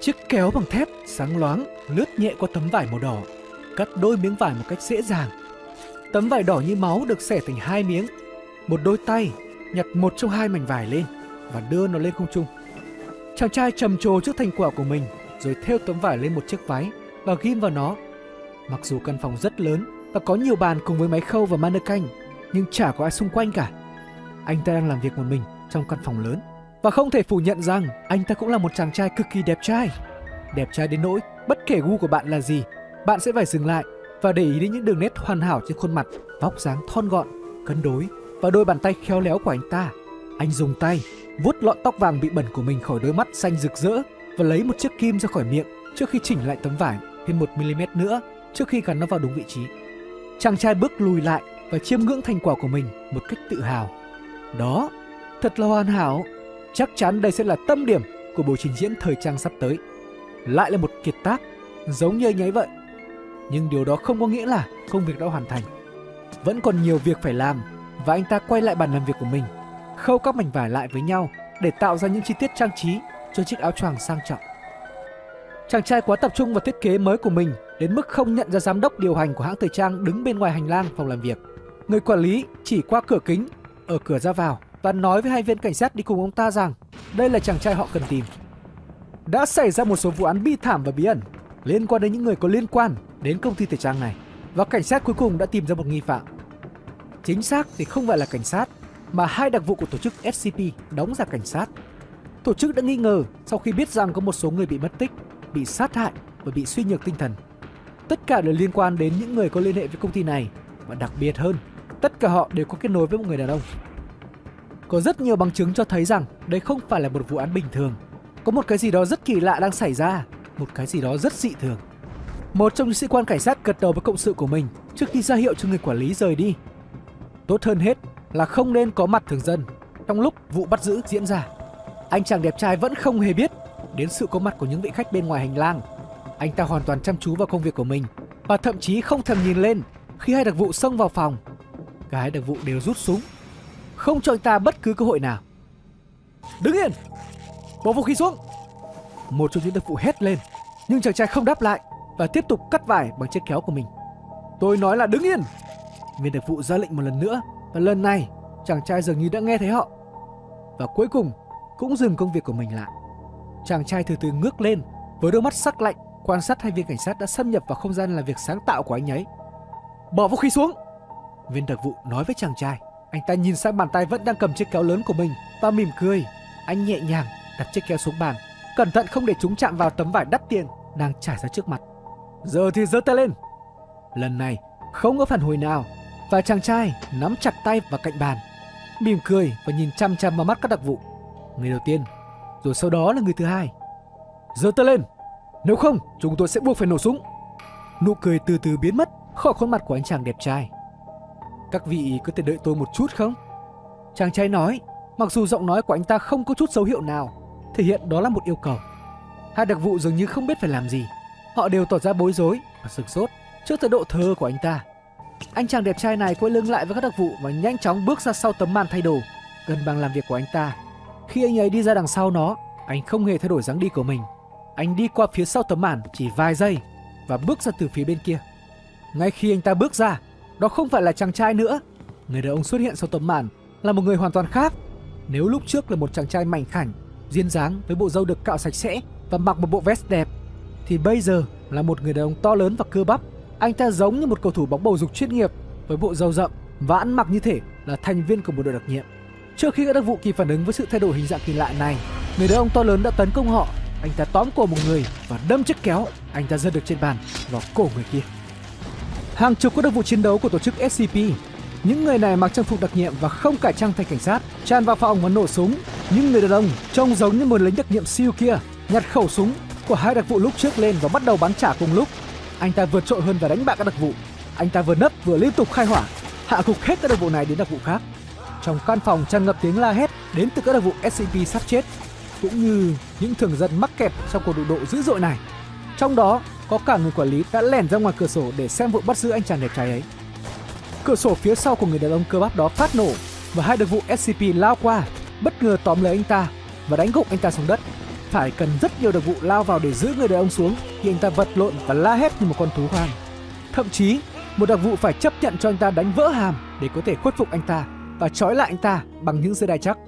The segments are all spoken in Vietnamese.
Chiếc kéo bằng thép sáng loáng lướt nhẹ qua tấm vải màu đỏ, cắt đôi miếng vải một cách dễ dàng. Tấm vải đỏ như máu được xẻ thành hai miếng. Một đôi tay nhặt một trong hai mảnh vải lên và đưa nó lên không trung. Chàng trai trầm trồ trước thành quả của mình rồi thêu tấm vải lên một chiếc váy và ghim vào nó. Mặc dù căn phòng rất lớn và có nhiều bàn cùng với máy khâu và mannequin, nhưng chả có ai xung quanh cả. Anh ta đang làm việc một mình trong căn phòng lớn và không thể phủ nhận rằng anh ta cũng là một chàng trai cực kỳ đẹp trai. Đẹp trai đến nỗi bất kể gu của bạn là gì, bạn sẽ phải dừng lại và để ý đến những đường nét hoàn hảo trên khuôn mặt, vóc dáng thon gọn, cân đối và đôi bàn tay khéo léo của anh ta. Anh dùng tay vuốt lọn tóc vàng bị bẩn của mình khỏi đôi mắt xanh rực rỡ và lấy một chiếc kim ra khỏi miệng trước khi chỉnh lại tấm vải thêm một mm nữa trước khi gắn nó vào đúng vị trí. Chàng trai bước lùi lại và chiêm ngưỡng thành quả của mình một cách tự hào. Đó, thật là hoàn hảo. Chắc chắn đây sẽ là tâm điểm của buổi trình diễn thời trang sắp tới. Lại là một kiệt tác, giống như nháy vậy. Nhưng điều đó không có nghĩa là công việc đã hoàn thành. Vẫn còn nhiều việc phải làm và anh ta quay lại bàn làm việc của mình, khâu các mảnh vải lại với nhau để tạo ra những chi tiết trang trí cho chiếc áo choàng sang trọng. Chàng trai quá tập trung vào thiết kế mới của mình đến mức không nhận ra giám đốc điều hành của hãng thời trang đứng bên ngoài hành lang phòng làm việc. Người quản lý chỉ qua cửa kính ở cửa ra vào và nói với hai viên cảnh sát đi cùng ông ta rằng đây là chàng trai họ cần tìm. Đã xảy ra một số vụ án bi thảm và bí ẩn liên quan đến những người có liên quan đến công ty thời trang này và cảnh sát cuối cùng đã tìm ra một nghi phạm. Chính xác thì không phải là cảnh sát mà hai đặc vụ của tổ chức SCP đóng giả cảnh sát. Tổ chức đã nghi ngờ sau khi biết rằng có một số người bị mất tích, bị sát hại và bị suy nhược tinh thần. Tất cả đều liên quan đến những người có liên hệ với công ty này và đặc biệt hơn, tất cả họ đều có kết nối với một người đàn ông. Có rất nhiều bằng chứng cho thấy rằng đây không phải là một vụ án bình thường. Có một cái gì đó rất kỳ lạ đang xảy ra, một cái gì đó rất dị thường. Một trong những sĩ quan cảnh sát gật đầu với cộng sự của mình trước khi ra hiệu cho người quản lý rời đi. Tốt hơn hết là không nên có mặt thường dân trong lúc vụ bắt giữ diễn ra. Anh chàng đẹp trai vẫn không hề biết đến sự có mặt của những vị khách bên ngoài hành lang. Anh ta hoàn toàn chăm chú vào công việc của mình và thậm chí không thèm nhìn lên khi hai đặc vụ xông vào phòng. Cả hai đặc vụ đều rút súng, không cho anh ta bất cứ cơ hội nào. Đứng yên! Bỏ vũ khí xuống! Một trong những đặc vụ hét lên, nhưng chàng trai không đáp lại và tiếp tục cắt vải bằng chiếc kéo của mình. Tôi nói là đứng yên! Viên đặc vụ ra lệnh một lần nữa và lần này chàng trai dường như đã nghe thấy họ. Và cuối cùng cũng dừng công việc của mình lại. Chàng trai từ từ ngước lên với đôi mắt sắc lạnh quan sát hai viên cảnh sát đã xâm nhập vào không gian làm việc sáng tạo của anh ấy. Bỏ vũ khí xuống! Viên đặc vụ nói với chàng trai. Anh ta nhìn sang bàn tay vẫn đang cầm chiếc kéo lớn của mình và mỉm cười. Anh nhẹ nhàng đặt chiếc kéo xuống bàn, cẩn thận không để chúng chạm vào tấm vải đắt tiền đang trải ra trước mặt. Giờ thì giơ tay lên. Lần này không có phản hồi nào và chàng trai nắm chặt tay vào cạnh bàn, mỉm cười và nhìn chăm chăm vào mắt các đặc vụ. Người đầu tiên, rồi sau đó là người thứ hai. Giơ tay lên, nếu không chúng tôi sẽ buộc phải nổ súng. Nụ cười từ từ biến mất khỏi khuôn mặt của anh chàng đẹp trai. Các vị có thể đợi tôi một chút không? Chàng trai nói, mặc dù giọng nói của anh ta không có chút dấu hiệu nào, thể hiện đó là một yêu cầu. Hai đặc vụ dường như không biết phải làm gì. Họ đều tỏ ra bối rối và sửng sốt trước thái độ thơ của anh ta. Anh chàng đẹp trai này quay lưng lại với các đặc vụ và nhanh chóng bước ra sau tấm màn thay đồ, gần bằng làm việc của anh ta. Khi anh ấy đi ra đằng sau nó, anh không hề thay đổi dáng đi của mình. Anh đi qua phía sau tấm màn chỉ vài giây và bước ra từ phía bên kia. Ngay khi anh ta bước ra, đó không phải là chàng trai nữa. Người đàn ông xuất hiện sau tấm màn là một người hoàn toàn khác. Nếu lúc trước là một chàng trai mảnh khảnh, duyên dáng với bộ râu được cạo sạch sẽ và mặc một bộ vest đẹp, thì bây giờ là một người đàn ông to lớn và cơ bắp anh ta giống như một cầu thủ bóng bầu dục chuyên nghiệp với bộ râu rậm và ăn mặc như thể là thành viên của một đội đặc nhiệm. Trước khi các đặc vụ kịp phản ứng với sự thay đổi hình dạng kỳ lạ này, người đàn ông to lớn đã tấn công họ. Anh ta tóm cổ một người và đâm chiếc kéo anh ta giật được trên bàn vào cổ người kia. Hàng chục các đặc vụ chiến đấu của tổ chức SCP những người này mặc trang phục đặc nhiệm và không cải trang thành cảnh sát, tràn vào phòng và nổ súng. Những người đàn ông trông giống như một lính đặc nhiệm siêu kia, nhặt khẩu súng của hai đặc vụ lúc trước lên và bắt đầu bắn trả cùng lúc. Anh ta vượt trội hơn và đánh bại các đặc vụ. Anh ta vừa nấp vừa liên tục khai hỏa, hạ gục hết các đặc vụ này đến đặc vụ khác. Trong căn phòng tràn ngập tiếng la hét đến từ các đặc vụ SCP sắp chết, cũng như những thường dân mắc kẹt trong cuộc đụng độ dữ dội này. Trong đó có cả người quản lý đã lẻn ra ngoài cửa sổ để xem vụ bắt giữ anh chàng đẹp trai ấy. Cửa sổ phía sau của người đàn ông cơ bắp đó phát nổ và hai đặc vụ SCP lao qua, bất ngờ tóm lấy anh ta và đánh gục anh ta xuống đất. phải cần rất nhiều đặc vụ lao vào để giữ người đàn ông xuống thì anh ta vật lộn và la hét như một con thú hoang. Thậm chí, một đặc vụ phải chấp nhận cho anh ta đánh vỡ hàm để có thể khuất phục anh ta và trói lại anh ta bằng những dây đai chắc.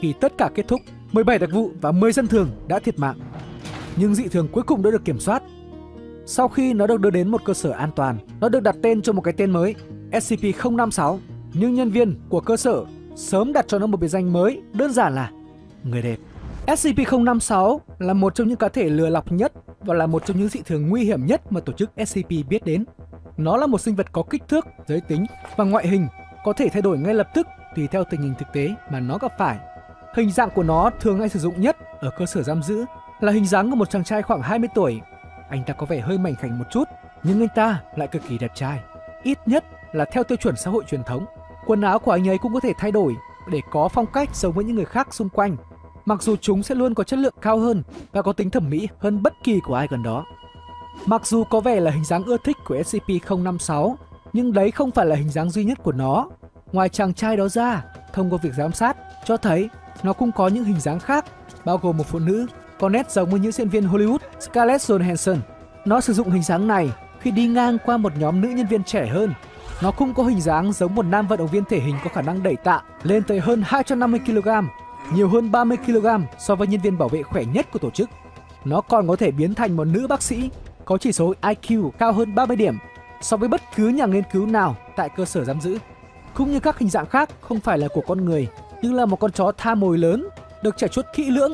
Khi tất cả kết thúc, 17 đặc vụ và 10 dân thường đã thiệt mạng. Nhưng dị thường cuối cùng đã được kiểm soát. Sau khi nó được đưa đến một cơ sở an toàn, nó được đặt tên cho một cái tên mới, SCP-056. Nhưng nhân viên của cơ sở sớm đặt cho nó một biệt danh mới, đơn giản là người đẹp. SCP-056 là một trong những cá thể lừa lọc nhất và là một trong những dị thường nguy hiểm nhất mà tổ chức SCP biết đến. Nó là một sinh vật có kích thước, giới tính và ngoại hình có thể thay đổi ngay lập tức tùy theo tình hình thực tế mà nó gặp phải. Hình dạng của nó thường hay sử dụng nhất ở cơ sở giam giữ là hình dáng của một chàng trai khoảng 20 tuổi. Anh ta có vẻ hơi mảnh khảnh một chút, nhưng anh ta lại cực kỳ đẹp trai. Ít nhất là theo tiêu chuẩn xã hội truyền thống. Quần áo của anh ấy cũng có thể thay đổi để có phong cách giống với những người khác xung quanh. Mặc dù chúng sẽ luôn có chất lượng cao hơn và có tính thẩm mỹ hơn bất kỳ của ai gần đó. Mặc dù có vẻ là hình dáng ưa thích của SCP-056, nhưng đấy không phải là hình dáng duy nhất của nó. Ngoài chàng trai đó ra, thông qua việc giám sát, cho thấy nó cũng có những hình dáng khác, bao gồm một phụ nữ có nét giống với những diễn viên Hollywood Scarlett Johansson. Nó sử dụng hình dáng này khi đi ngang qua một nhóm nữ nhân viên trẻ hơn. Nó cũng có hình dáng giống một nam vận động viên thể hình có khả năng đẩy tạ lên tới hơn 250 kg, nhiều hơn 30 kg so với nhân viên bảo vệ khỏe nhất của tổ chức. Nó còn có thể biến thành một nữ bác sĩ có chỉ số IQ cao hơn 30 điểm so với bất cứ nhà nghiên cứu nào tại cơ sở giam giữ. Cũng như các hình dạng khác không phải là của con người, nhưng là một con chó tha mồi lớn, được trải chuốt kỹ lưỡng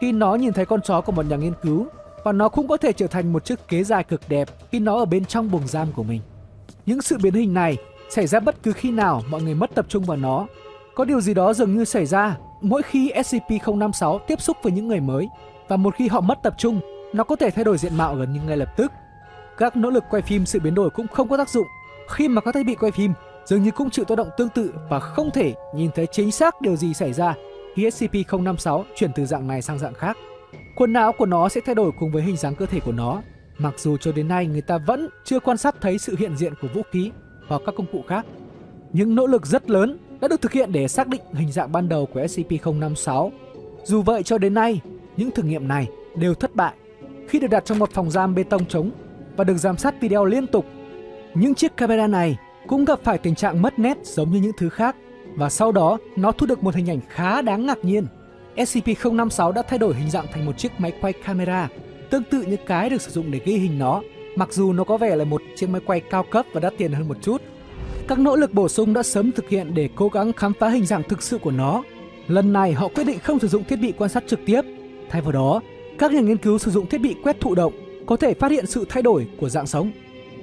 khi nó nhìn thấy con chó của một nhà nghiên cứu và nó cũng có thể trở thành một chiếc kế dài cực đẹp khi nó ở bên trong buồng giam của mình. Những sự biến hình này xảy ra bất cứ khi nào mọi người mất tập trung vào nó. Có điều gì đó dường như xảy ra mỗi khi SCP-056 tiếp xúc với những người mới và một khi họ mất tập trung, nó có thể thay đổi diện mạo gần như ngay lập tức. Các nỗ lực quay phim sự biến đổi cũng không có tác dụng khi mà các thiết bị quay phim dường như cũng chịu tác động tương tự và không thể nhìn thấy chính xác điều gì xảy ra khi SCP-056 chuyển từ dạng này sang dạng khác. Quần não của nó sẽ thay đổi cùng với hình dáng cơ thể của nó, mặc dù cho đến nay người ta vẫn chưa quan sát thấy sự hiện diện của vũ khí hoặc các công cụ khác. Những nỗ lực rất lớn đã được thực hiện để xác định hình dạng ban đầu của SCP-056. Dù vậy cho đến nay, những thử nghiệm này đều thất bại khi được đặt trong một phòng giam bê tông trống và được giám sát video liên tục. Những chiếc camera này cũng gặp phải tình trạng mất nét giống như những thứ khác và sau đó nó thu được một hình ảnh khá đáng ngạc nhiên. SCP-056 đã thay đổi hình dạng thành một chiếc máy quay camera tương tự như cái được sử dụng để ghi hình nó, mặc dù nó có vẻ là một chiếc máy quay cao cấp và đắt tiền hơn một chút. Các nỗ lực bổ sung đã sớm thực hiện để cố gắng khám phá hình dạng thực sự của nó. Lần này họ quyết định không sử dụng thiết bị quan sát trực tiếp. Thay vào đó, các nhà nghiên cứu sử dụng thiết bị quét thụ động có thể phát hiện sự thay đổi của dạng sống.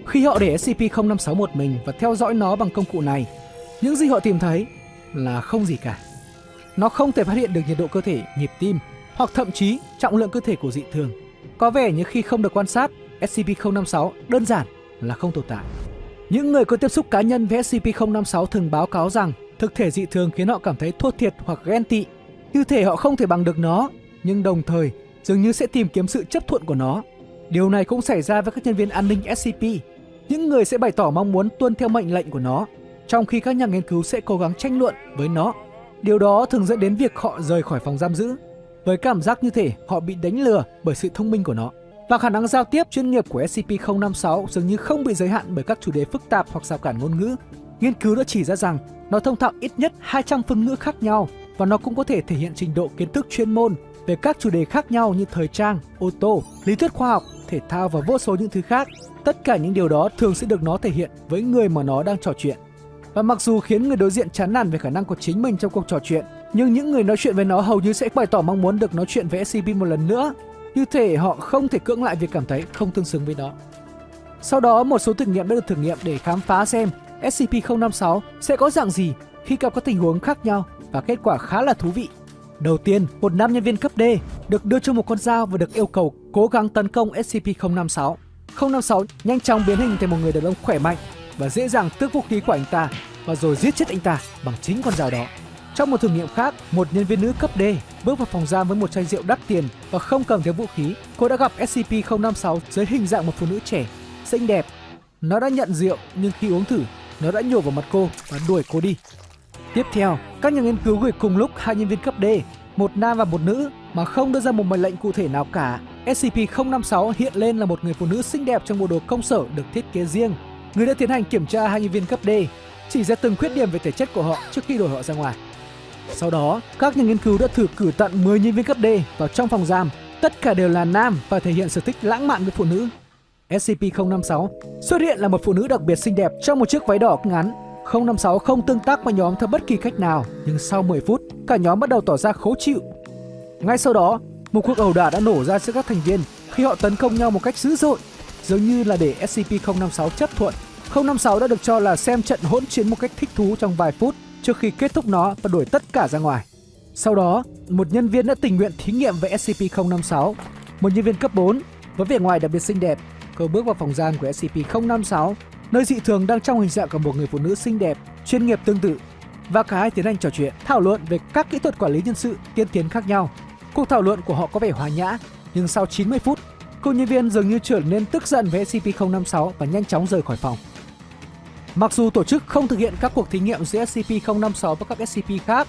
Khi họ để SCP-056 một mình và theo dõi nó bằng công cụ này, những gì họ tìm thấy là không gì cả. Nó không thể phát hiện được nhiệt độ cơ thể, nhịp tim hoặc thậm chí trọng lượng cơ thể của dị thường. Có vẻ như khi không được quan sát, SCP-056 đơn giản là không tồn tại. Những người có tiếp xúc cá nhân với SCP-056 thường báo cáo rằng thực thể dị thường khiến họ cảm thấy thua thiệt hoặc ghen tị. Như thể họ không thể bằng được nó, nhưng đồng thời dường như sẽ tìm kiếm sự chấp thuận của nó. Điều này cũng xảy ra với các nhân viên an ninh SCP. Những người sẽ bày tỏ mong muốn tuân theo mệnh lệnh của nó, trong khi các nhà nghiên cứu sẽ cố gắng tranh luận với nó. Điều đó thường dẫn đến việc họ rời khỏi phòng giam giữ, với cảm giác như thể họ bị đánh lừa bởi sự thông minh của nó. Và khả năng giao tiếp chuyên nghiệp của SCP-056 dường như không bị giới hạn bởi các chủ đề phức tạp hoặc rào cản ngôn ngữ. Nghiên cứu đã chỉ ra rằng nó thông thạo ít nhất 200 phương ngữ khác nhau và nó cũng có thể thể hiện trình độ kiến thức chuyên môn về các chủ đề khác nhau như thời trang, ô tô, lý thuyết khoa học, thể thao và vô số những thứ khác. Tất cả những điều đó thường sẽ được nó thể hiện với người mà nó đang trò chuyện. Và mặc dù khiến người đối diện chán nản về khả năng của chính mình trong cuộc trò chuyện, nhưng những người nói chuyện với nó hầu như sẽ bày tỏ mong muốn được nói chuyện với SCP một lần nữa, như thể họ không thể cưỡng lại việc cảm thấy không tương xứng với nó. Sau đó, một số thử nghiệm đã được thử nghiệm để khám phá xem SCP-056 sẽ có dạng gì khi gặp các tình huống khác nhau và kết quả khá là thú vị. Đầu tiên, một nam nhân viên cấp D được đưa cho một con dao và được yêu cầu cố gắng tấn công SCP-056. 056 nhanh chóng biến hình thành một người đàn ông khỏe mạnh và dễ dàng tước vũ khí của anh ta và rồi giết chết anh ta bằng chính con dao đó. Trong một thử nghiệm khác, một nhân viên nữ cấp D bước vào phòng giam với một chai rượu đắt tiền và không cầm theo vũ khí. Cô đã gặp SCP-056 dưới hình dạng một phụ nữ trẻ, xinh đẹp. Nó đã nhận rượu nhưng khi uống thử, nó đã nhổ vào mặt cô và đuổi cô đi. Tiếp theo, các nhà nghiên cứu gửi cùng lúc hai nhân viên cấp D, một nam và một nữ mà không đưa ra một mệnh lệnh cụ thể nào cả. SCP-056 hiện lên là một người phụ nữ xinh đẹp trong bộ đồ công sở được thiết kế riêng. Người đã tiến hành kiểm tra hai nhân viên cấp D, chỉ ra từng khuyết điểm về thể chất của họ trước khi đổi họ ra ngoài. Sau đó, các nhà nghiên cứu đã thử cử tận 10 nhân viên cấp D vào trong phòng giam. Tất cả đều là nam và thể hiện sở thích lãng mạn với phụ nữ. SCP-056 xuất hiện là một phụ nữ đặc biệt xinh đẹp trong một chiếc váy đỏ ngắn. 056 không tương tác với nhóm theo bất kỳ cách nào, nhưng sau 10 phút, cả nhóm bắt đầu tỏ ra khó chịu. Ngay sau đó, một cuộc ẩu đả đã nổ ra giữa các thành viên khi họ tấn công nhau một cách dữ dội, dường như là để SCP-056 chấp thuận. 056 đã được cho là xem trận hỗn chiến một cách thích thú trong vài phút trước khi kết thúc nó và đuổi tất cả ra ngoài. Sau đó, một nhân viên đã tình nguyện thí nghiệm với SCP-056. Một nhân viên cấp 4 với vẻ ngoài đặc biệt xinh đẹp, cô bước vào phòng giam của SCP-056, nơi dị thường đang trong hình dạng của một người phụ nữ xinh đẹp, chuyên nghiệp tương tự. Và cả hai tiến hành trò chuyện, thảo luận về các kỹ thuật quản lý nhân sự tiên tiến khác nhau. Cuộc thảo luận của họ có vẻ hòa nhã, nhưng sau 90 phút, cô nhân viên dường như trở nên tức giận với SCP-056 và nhanh chóng rời khỏi phòng. Mặc dù tổ chức không thực hiện các cuộc thí nghiệm giữa SCP-056 và các SCP khác,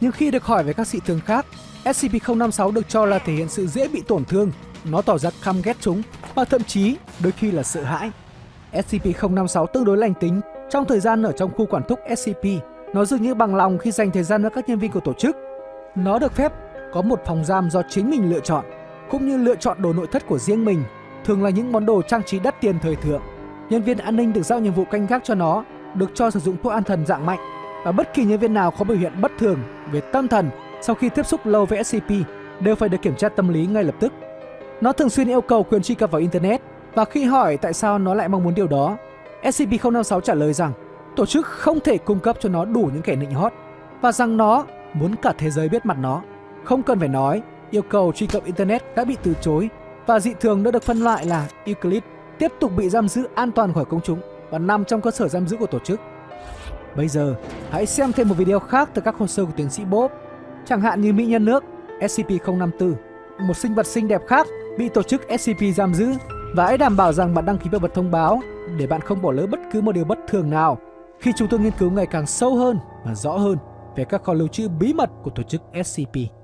nhưng khi được hỏi về các dị thường khác, SCP-056 được cho là thể hiện sự dễ bị tổn thương, nó tỏ ra căm ghét chúng và thậm chí đôi khi là sợ hãi. SCP-056 tương đối lành tính trong thời gian ở trong khu quản thúc SCP. Nó dường như bằng lòng khi dành thời gian với các nhân viên của tổ chức. Nó được phép có một phòng giam do chính mình lựa chọn, cũng như lựa chọn đồ nội thất của riêng mình, thường là những món đồ trang trí đắt tiền thời thượng. Nhân viên an ninh được giao nhiệm vụ canh gác cho nó, được cho sử dụng thuốc an thần dạng mạnh và bất kỳ nhân viên nào có biểu hiện bất thường về tâm thần sau khi tiếp xúc lâu với SCP đều phải được kiểm tra tâm lý ngay lập tức. Nó thường xuyên yêu cầu quyền truy cập vào Internet và khi hỏi tại sao nó lại mong muốn điều đó, SCP-056 trả lời rằng tổ chức không thể cung cấp cho nó đủ những kẻ nịnh hót và rằng nó muốn cả thế giới biết mặt nó. Không cần phải nói, yêu cầu truy cập Internet đã bị từ chối và dị thường đã được phân loại là Euclid tiếp tục bị giam giữ an toàn khỏi công chúng và nằm trong cơ sở giam giữ của tổ chức. Bây giờ, hãy xem thêm một video khác từ các hồ sơ của tiến sĩ Bob, chẳng hạn như Mỹ nhân nước SCP-054, một sinh vật xinh đẹp khác bị tổ chức SCP giam giữ và hãy đảm bảo rằng bạn đăng ký vào bật thông báo để bạn không bỏ lỡ bất cứ một điều bất thường nào khi chúng tôi nghiên cứu ngày càng sâu hơn và rõ hơn về các kho lưu trữ bí mật của tổ chức SCP.